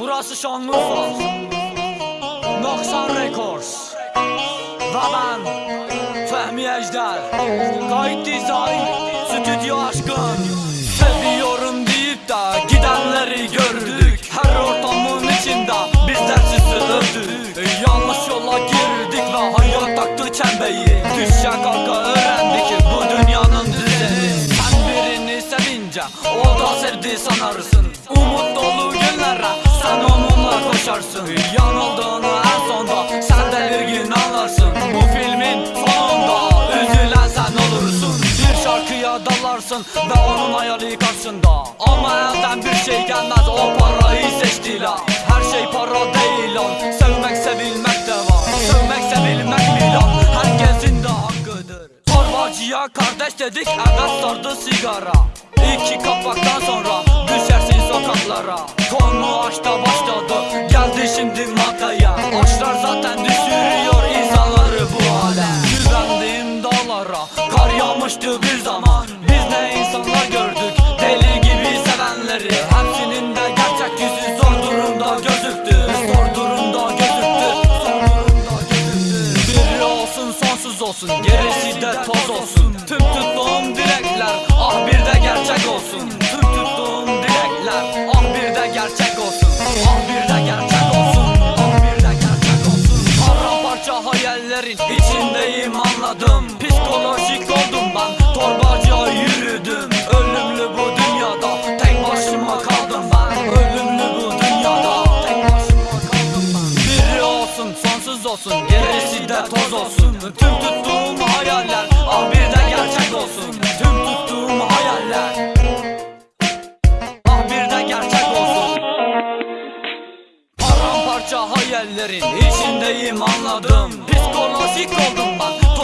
Burası Şanlıurfa. Noksan Records. Ve ben Fehmi Ejder. Kayıt dizayn Stüdyo aşkın. Seviyorum deyip de gidenleri gördük. Her ortamın içinde bizler sizi övdük. Yanlış yola girdik ve hayat taktı çembeyi. Düşe kalka öğrendik bu dünyanın düzeni. Sen birini sevince o da sevdi sanarsın. Umut dolu günlere onunla koşarsın Yanıldığını en sonda sen de bir gün anlarsın. Bu filmin sonunda üzülen sen olursun. Bir şarkıya dalarsın ve onun hayali karşında. Ama elden bir şey gelmez o parayı seçtiler. Her şey para değil lan Sevmek sevilmek de var. Sevmek sevilmek milan Herkesin de hakkıdır. Torbacıya kardeş dedik evet sardı sigara. İki kapaktan sonra düşersin sokaklara. Konu aşta başladı gözüktü Zor durumda gözüktü Zor olsun sonsuz olsun gerisi de toz olsun. Tüm tuttuğum dilekler ah bir de gerçek olsun. Tüm tuttuğum dilekler ah bir de gerçek olsun. Ah bir olsun gerisi de toz olsun. Tüm tuttuğum hayaller ah bir de gerçek olsun. Tüm tuttuğum hayaller ah bir de gerçek olsun. Paramparça hayallerin içindeyim anladım. Psikolojik oldum ben